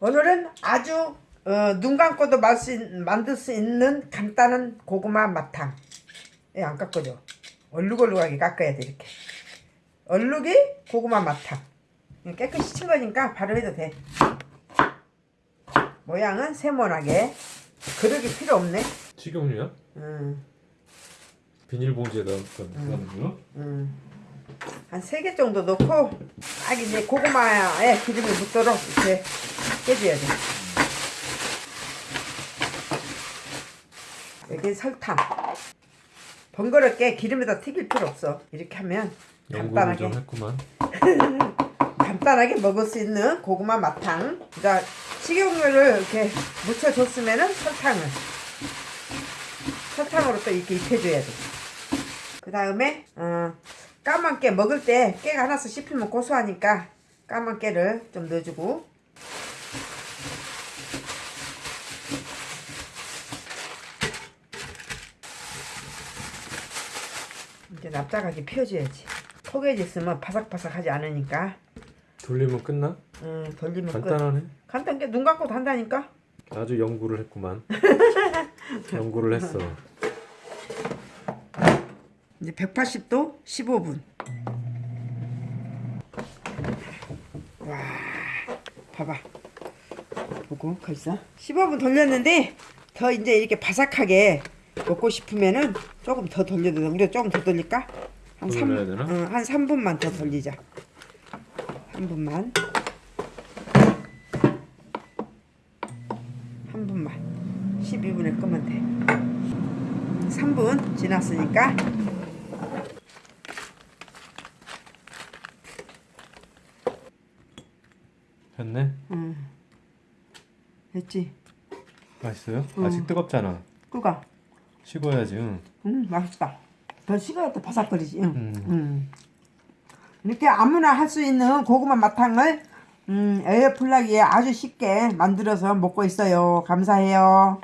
오늘은 아주 어, 눈 감고도 말 수, 있- 만들 수 있는 간단한 고구마 맛탕. 예, 안 깎아줘. 얼룩얼룩하게 깎아야 돼 이렇게. 얼룩이 고구마 맛탕. 이거 깨끗이 친 거니까 바로 해도 돼. 모양은 세모나게. 그릇이 필요 없네. 식용유야? 음, 비닐봉지에다 넣는 거? 음. 한세개 정도 넣고 딱 이제 고구마에 기름이 묻도록 이렇게 깨줘야 돼. 여기 설탕. 번거롭게 기름에다 튀길 필요 없어. 이렇게 하면 간단하게. 간단하게 먹을 수 있는 고구마 맛탕. 그러니까 식용유를 이렇게 묻혀줬으면은 설탕을 설탕으로 또 이렇게 입혀줘야 돼. 그 다음에 어, 까만 깨 먹을 때 깨가 하나씩 씹히면 고소하니까 까만 깨를 좀 넣어주고 이제 납작하게 펴줘야지. 포개지 있으면 바삭바삭하지 않으니까 돌리면 끝나? 음, 돌리면 끝. 간단하네. 간단하게 눈 감고도 한다니까. 아주 연구를 했구만. 연구를 했어. 이제 180도 15분. 와, 봐봐. 보고 거기서 15분 돌렸는데 더 이제 이렇게 바삭하게 먹고 싶으면은 조금 더 돌려도 돼. 우리가 조금 더 돌릴까? 한더 3, 돌려야 되나? 어, 한 3분만 더 돌리자. 3분만. 한 분만. 12분에 끄면 돼. 3분 지났으니까 됐네. 응. 됐지? 맛있어요? 응. 아직 뜨겁잖아. 끄가. 식어야지. 응. 응, 맛있다. 더 식어야 더 바삭거리지. 응. 음. 응. 이렇게 아무나 할 수 있는 고구마 마탕을 음, 에어플라기에 아주 쉽게 만들어서 먹고 있어요. 감사해요.